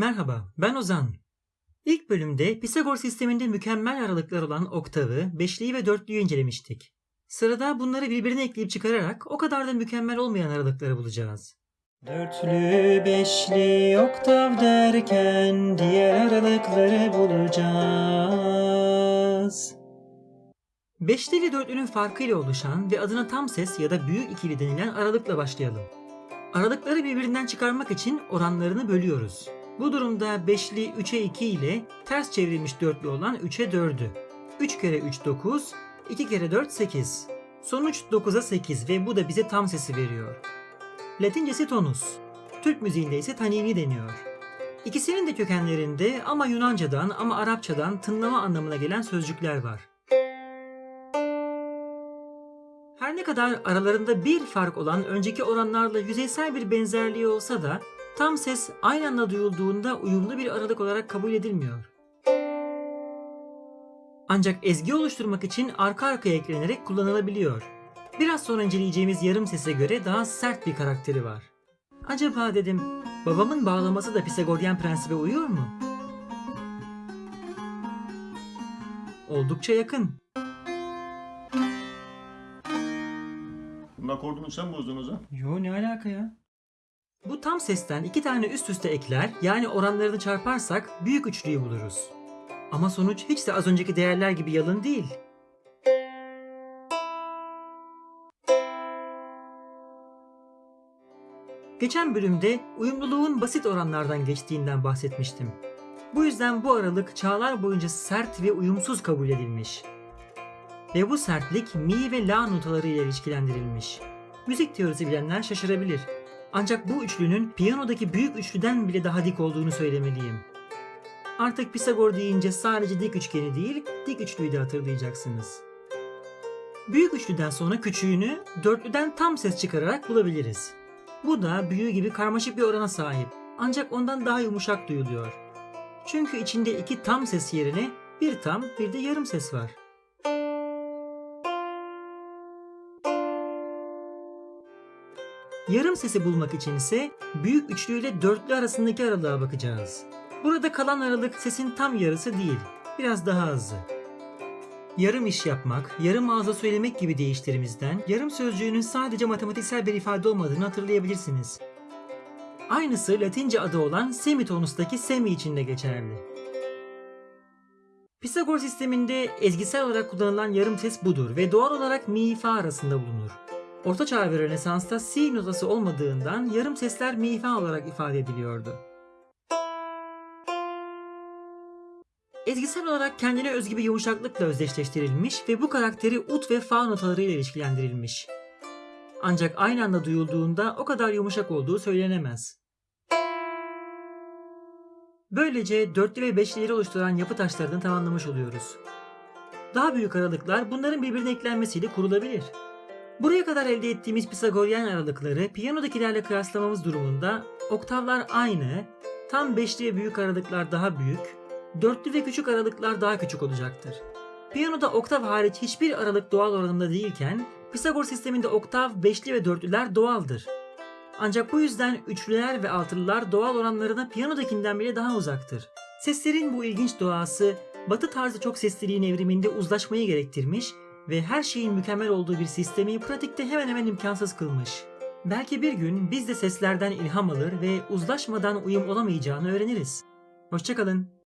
Merhaba, ben Ozan. İlk bölümde Pisagor sisteminde mükemmel aralıklar olan oktavı, beşliyi ve dörtlüyü incelemiştik. Sırada bunları birbirine ekleyip çıkararak o kadar da mükemmel olmayan aralıkları bulacağız. Dörtlü, beşli, oktav derken diğer aralıkları bulacağız. Beşli ile dörtlünün farkıyla oluşan ve adına tam ses ya da büyük ikili denilen aralıkla başlayalım. Aralıkları birbirinden çıkarmak için oranlarını bölüyoruz. Bu durumda beşli 3'e 2 ile ters çevrilmiş dörtlü olan 3'e 4'ü. 3 kere 3 9, 2 kere 4 8. Sonuç 9'a 8 ve bu da bize tam sesi veriyor. Latincesi tonus. Türk müziğinde ise tanini deniyor. İkisinin de kökenlerinde ama Yunancadan ama Arapçadan tınlama anlamına gelen sözcükler var. Her ne kadar aralarında bir fark olan önceki oranlarla yüzeysel bir benzerliği olsa da tam ses aynı anda duyulduğunda uyumlu bir aralık olarak kabul edilmiyor. Ancak ezgi oluşturmak için arka arkaya eklenerek kullanılabiliyor. Biraz sonra inceleyeceğimiz yarım sese göre daha sert bir karakteri var. Acaba dedim, babamın bağlaması da Pisagoryen prensibe uyuyor mu? Oldukça yakın. Bunun akordunu sen bozdun o zaman. Yo ne alaka ya? Bu tam sesten iki tane üst üste ekler yani oranlarını çarparsak büyük üçlüyü buluruz. Ama sonuç hiç de az önceki değerler gibi yalın değil. Geçen bölümde uyumluluğun basit oranlardan geçtiğinden bahsetmiştim. Bu yüzden bu aralık çağlar boyunca sert ve uyumsuz kabul edilmiş. Ve bu sertlik mi ve la notaları ile ilişkilendirilmiş. Müzik teorisi bilenler şaşırabilir. Ancak bu üçlünün piyanodaki büyük üçlüden bile daha dik olduğunu söylemeliyim. Artık Pisagor deyince sadece dik üçgeni değil, dik üçlüyü de hatırlayacaksınız. Büyük üçlüden sonra küçüğünü dörtlüden tam ses çıkararak bulabiliriz. Bu da büyüğü gibi karmaşık bir orana sahip. Ancak ondan daha yumuşak duyuluyor. Çünkü içinde iki tam ses yerine bir tam bir de yarım ses var. Yarım sesi bulmak için ise büyük üçlü ile dörtlü arasındaki aralığa bakacağız. Burada kalan aralık sesin tam yarısı değil, biraz daha azı. Yarım iş yapmak, yarım ağza söylemek gibi deyişlerimizden yarım sözcüğünün sadece matematiksel bir ifade olmadığını hatırlayabilirsiniz. Aynısı Latince adı olan semitonustaki semi için de geçerli. Pisagor sisteminde ezgisel olarak kullanılan yarım ses budur ve doğal olarak mi fa arasında bulunur. Orta Çağ ve Rönesans'ta si notası olmadığından yarım sesler mi olarak ifade ediliyordu. Ezgisel olarak kendine özgü bir yumuşaklıkla özdeşleştirilmiş ve bu karakteri ut ve fa notalarıyla ilişkilendirilmiş. Ancak aynı anda duyulduğunda o kadar yumuşak olduğu söylenemez. Böylece dörtlü ve beşlileri oluşturan yapı taşlarını tamamlamış oluyoruz. Daha büyük aralıklar bunların birbirine eklenmesiyle kurulabilir. Buraya kadar elde ettiğimiz Pisagoryen aralıkları piyanodakilerle kıyaslamamız durumunda oktavlar aynı, tam beşli ve büyük aralıklar daha büyük, dörtlü ve küçük aralıklar daha küçük olacaktır. Piyanoda oktav hariç hiçbir aralık doğal oranında değilken Pisagor sisteminde oktav, beşli ve dörtlüler doğaldır. Ancak bu yüzden üçlüler ve altılılar doğal oranlarına piyanodakinden bile daha uzaktır. Seslerin bu ilginç doğası batı tarzı çok sesliliğin evriminde uzlaşmayı gerektirmiş ve her şeyin mükemmel olduğu bir sistemi pratikte hemen hemen imkansız kılmış. Belki bir gün biz de seslerden ilham alır ve uzlaşmadan uyum olamayacağını öğreniriz. Hoşçakalın.